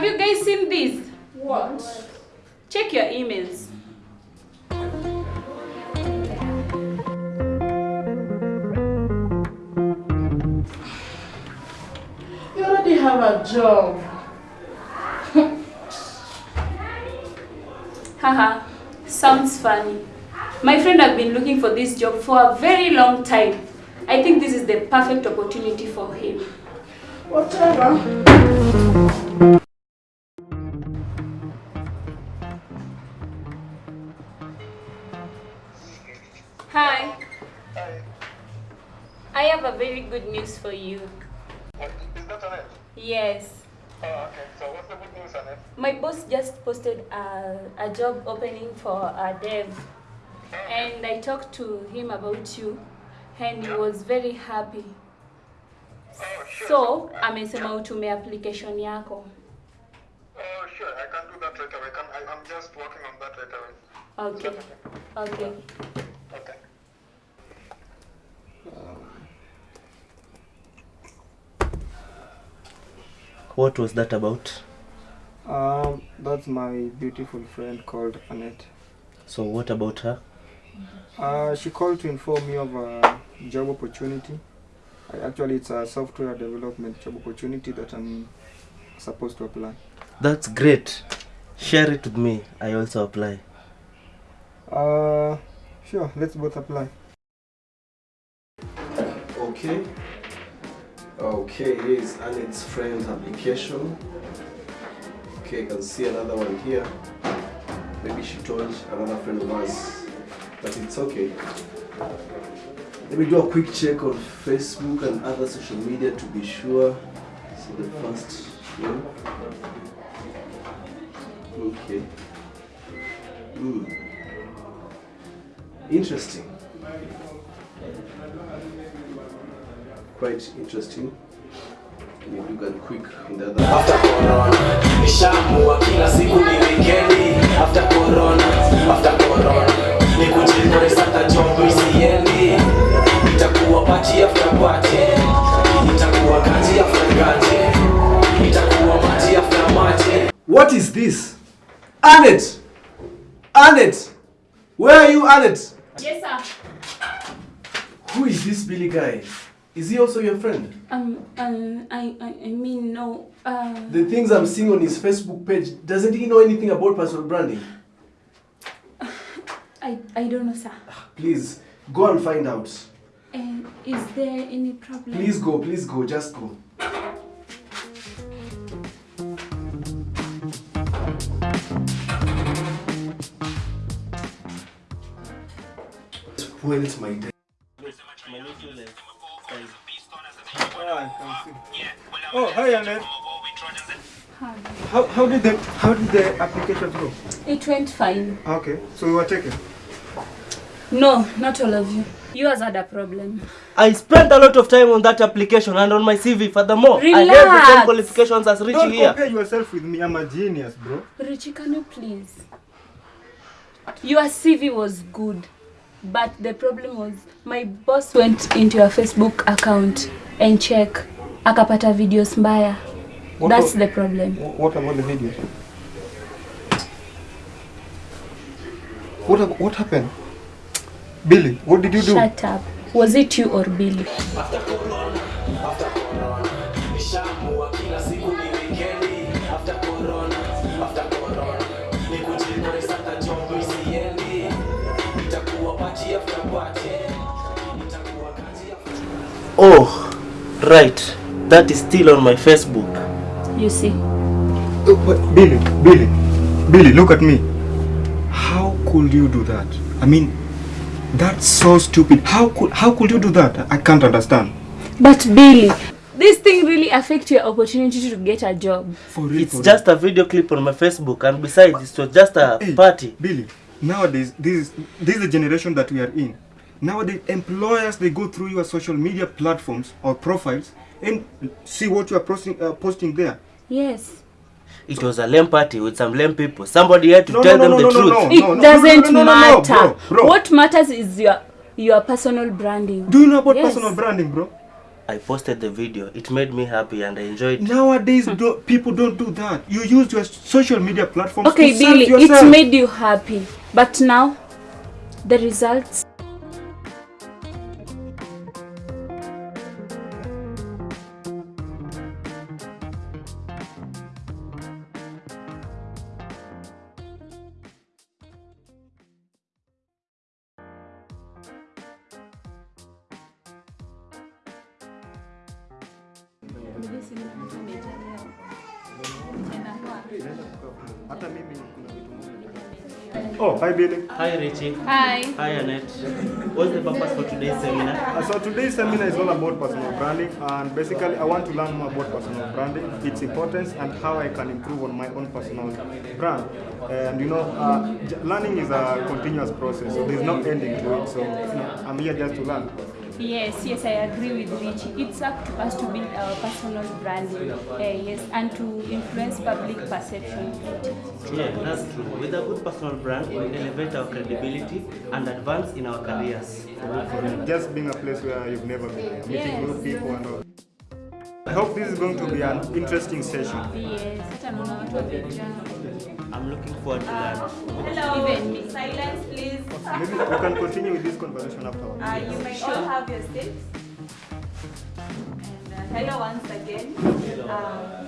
Have you guys seen this? What? Check your emails. You already have a job. Haha, sounds funny. My friend has been looking for this job for a very long time. I think this is the perfect opportunity for him. Whatever. Hi. Hi. I have a very good news for you. What, is that on it? Yes. Oh, okay. So what's the good news on it? My boss just posted a, a job opening for a dev. And I talked to him about you and he was very happy. Oh, sure. So, amesema utume application yako. Oh, sure. I can do that right away. Can, I, I'm just working on that right away. Okay. Okay. Okay. What was that about? Um, that's my beautiful friend called Annette. So what about her? Uh, she called to inform me of a job opportunity. Actually, it's a software development job opportunity that I'm supposed to apply. That's great. Share it with me. I also apply. Uh, sure, let's both apply. Okay. Okay, here is Annette's friend's application. Okay, I can see another one here. Maybe she told another friend of ours, but it's okay. Let me do a quick check on Facebook and other social media to be sure. So the first one. Okay. Hmm. Interesting. The other. after corona nishamua kila siku ni wikendi after corona after corona ni kujipresata job isiendi itakuwa party after party itakuwa kazi after kazi itakuwa maji after maji What is this? Annette! Annette! Where are you, Annette? Yes, sir. Who is this Billy guy? Is he also your friend? Um, um, I, I, I mean, no. Uh, The things I'm seeing on his Facebook page, doesn't he know anything about personal branding? I, I don't know, sir. Please, go and find out. And is there any problem? Please go, please go, just go. Spoiled my day. Oh, hi Annette. How, how did the how did the application go? It went fine. Okay, so you were taken. No, not all of you. You Yours had a problem. I spent a lot of time on that application and on my CV. Furthermore, I have the same qualifications as Richie Don't here. compare yourself with me. I'm a genius, bro. Richie, can you please? Your CV was good, but the problem was my boss went into your Facebook account and check akapata videos mbaya. What That's wa- the problem. Wh- What about the video? What hap- what happened? Billy, what did you do? Shut up. Was it you or Billy? after corona after corona nishamua kila siku ni wikendi after corona after corona ni kujipresata job isiendi itakuwa party after party itakuwa kazi after Oh, right. That is still on my Facebook. You see. Oh, but Billy, Billy, Billy, look at me. How could you do that? I mean, that's so stupid. How could how could you do that? I can't understand. But Billy, this thing really affect your opportunity to get a job. For real, It's for just a video clip on my Facebook, and besides, it was just a Hey, party. Billy, nowadays this is this is the generation that we are in. Nowadays, employers they go through your social media platforms or profiles and see what you are posting uh, posting there. Yes. It was a lame party with some lame people. Somebody had to No, tell no, them no, the no, no, truth. no. It doesn't no, no, no, no, matter. bro, bro. What matters is your your personal branding. Do you know about Yes. personal branding, bro? I posted the video. It made me happy and I enjoyed it. Nowadays, do, people don't do that. You use your social media platforms Okay, to serve Billy, yourself. it made you happy. But now, the results. Hata mimi kuna vitu. Oh, hi Billy. Hi Richie. Hi. Hi Annette. What's the purpose for today's seminar? Uh, so today's seminar is all about personal branding and basically I want to learn more about personal branding, its importance and how I can improve on my own personal brand. And you know, uh, learning is a continuous process, so there's no ending to it. So you know, I'm here just to learn. Yes, yes, I agree with Richie. It's up to us to build our personal branding, uh, yes, and to influence public perception. Yeah, that's true. With a good personal brand, we elevate our credibility and advance in our careers. Just being a place where you've never been, meeting Yes. new people and all. I hope this is going to be an interesting session. Yes, I'm looking forward to learn. Hello. Even me. Silence, please. Maybe we can continue with this conversation afterwards. Uh, you may all have your seats. And uh, hello once again. Um,